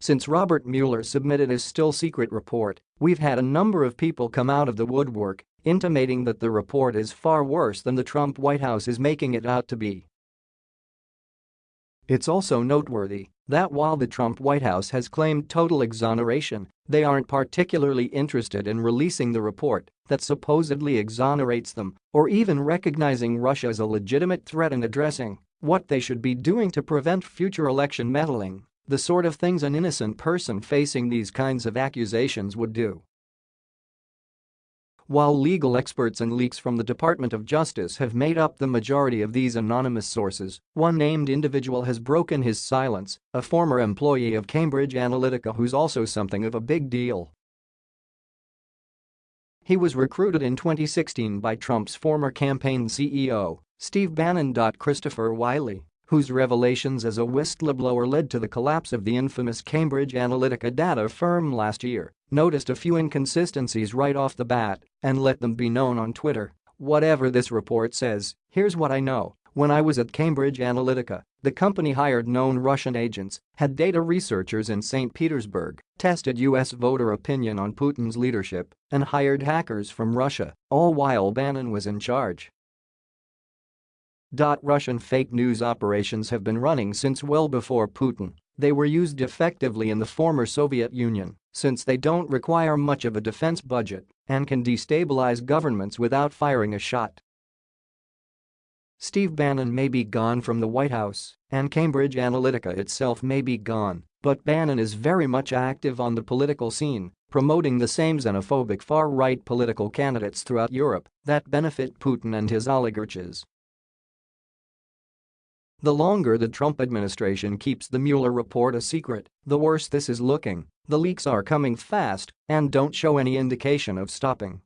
Since Robert Mueller submitted his still-secret report, we've had a number of people come out of the woodwork, intimating that the report is far worse than the Trump White House is making it out to be. It's also noteworthy that while the Trump White House has claimed total exoneration, they aren't particularly interested in releasing the report that supposedly exonerates them or even recognizing Russia as a legitimate threat and addressing what they should be doing to prevent future election meddling the sort of things an innocent person facing these kinds of accusations would do. While legal experts and leaks from the Department of Justice have made up the majority of these anonymous sources, one named individual has broken his silence, a former employee of Cambridge Analytica who's also something of a big deal. He was recruited in 2016 by Trump's former campaign CEO, Steve Bannon. Christopher Wylie whose revelations as a whistleblower led to the collapse of the infamous Cambridge Analytica data firm last year, noticed a few inconsistencies right off the bat and let them be known on Twitter. Whatever this report says, here's what I know. When I was at Cambridge Analytica, the company hired known Russian agents, had data researchers in St. Petersburg, tested US voter opinion on Putin's leadership, and hired hackers from Russia, all while Bannon was in charge. Russian fake news operations have been running since well before Putin. They were used effectively in the former Soviet Union since they don't require much of a defense budget and can destabilize governments without firing a shot. Steve Bannon may be gone from the White House and Cambridge Analytica itself may be gone, but Bannon is very much active on the political scene, promoting the same xenophobic far-right political candidates throughout Europe that benefit Putin and his oligarchs. The longer the Trump administration keeps the Mueller report a secret, the worse this is looking. The leaks are coming fast and don't show any indication of stopping.